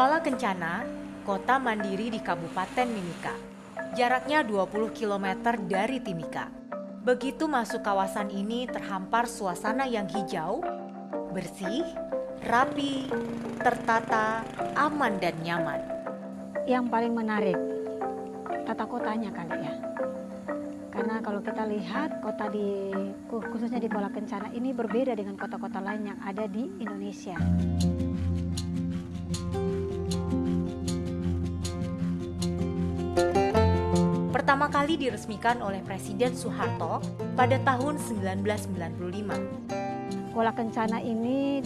Kuala Kencana, kota mandiri di Kabupaten Mimika. Jaraknya 20 km dari Timika. Begitu masuk kawasan ini terhampar suasana yang hijau, bersih, rapi, tertata, aman dan nyaman. Yang paling menarik tata kotanya kali ya. Karena kalau kita lihat kota di khususnya di Kuala Kencana ini berbeda dengan kota-kota lain yang ada di Indonesia. Kali diresmikan oleh Presiden Soeharto pada tahun 1995. Kuala Kencana ini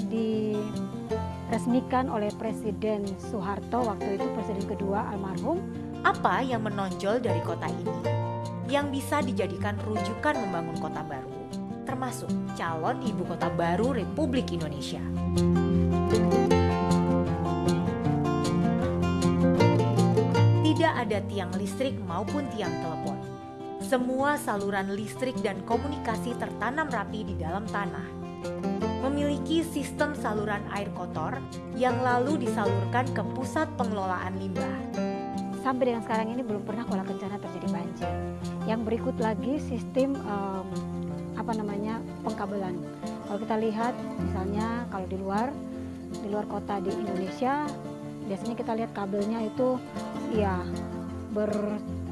diresmikan oleh Presiden Soeharto waktu itu Presiden kedua almarhum. Apa yang menonjol dari kota ini? Yang bisa dijadikan rujukan membangun kota baru, termasuk calon ibu kota baru Republik Indonesia. Tidak ada tiang listrik maupun tiang telepon. Semua saluran listrik dan komunikasi tertanam rapi di dalam tanah. Memiliki sistem saluran air kotor yang lalu disalurkan ke pusat pengelolaan limbah. Sampai dengan sekarang ini belum pernah Kuala Kencana terjadi banjir. Yang berikut lagi sistem um, apa namanya pengkabelan. Kalau kita lihat misalnya kalau di luar di luar kota di Indonesia biasanya kita lihat kabelnya itu ya ber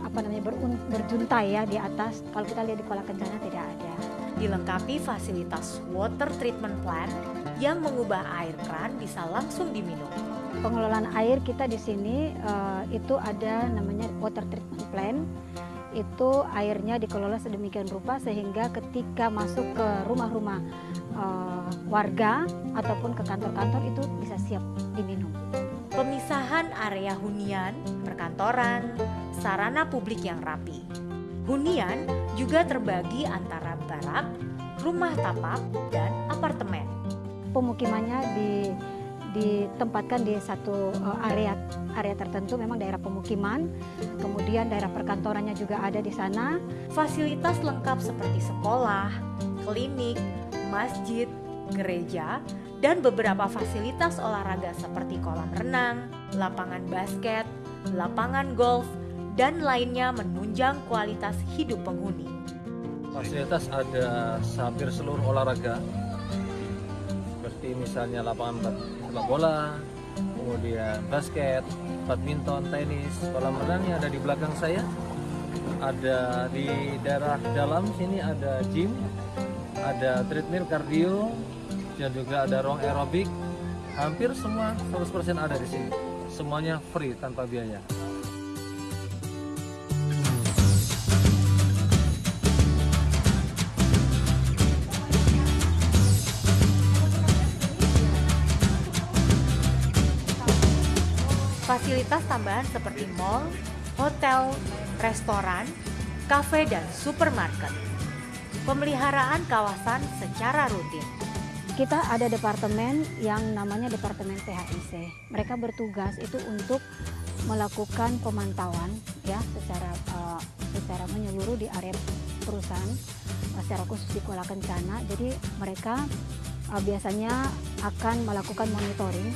apa namanya ber, berjuntai ya di atas. Kalau kita lihat di Kuala Kencana tidak ada. Dilengkapi fasilitas water treatment plant yang mengubah air keran bisa langsung diminum. Pengelolaan air kita di sini uh, itu ada namanya water treatment plant. Itu airnya dikelola sedemikian rupa sehingga ketika masuk ke rumah-rumah uh, warga ataupun ke kantor-kantor itu bisa siap diminum. Area hunian, perkantoran, sarana publik yang rapi. Hunian juga terbagi antara barak, rumah tapak, dan apartemen. Pemukimannya di ditempatkan di satu uh, area area tertentu memang daerah pemukiman kemudian daerah perkantorannya juga ada di sana fasilitas lengkap seperti sekolah klinik masjid gereja dan beberapa fasilitas olahraga seperti kolam renang, lapangan basket, lapangan golf, dan lainnya menunjang kualitas hidup penghuni. Fasilitas ada hampir seluruh olahraga, seperti misalnya lapangan sepak bola, kemudian basket, badminton, tenis, kolam renang yang ada di belakang saya. Ada di daerah dalam sini ada gym, ada treadmill kardio, dan juga ada ruang aerobik hampir semua 100% ada di sini semuanya free tanpa biaya Fasilitas tambahan seperti mall, hotel, restoran, kafe, dan supermarket. Pemeliharaan kawasan secara rutin kita ada departemen yang namanya Departemen PHIC. Mereka bertugas itu untuk melakukan pemantauan ya secara uh, secara menyeluruh di area perusahaan uh, secara khusus di Kuala Kencana. Jadi mereka uh, biasanya akan melakukan monitoring.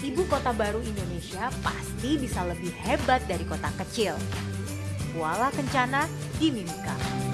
Ibu kota baru Indonesia pasti bisa lebih hebat dari kota kecil. Kuala Kencana di Mimika.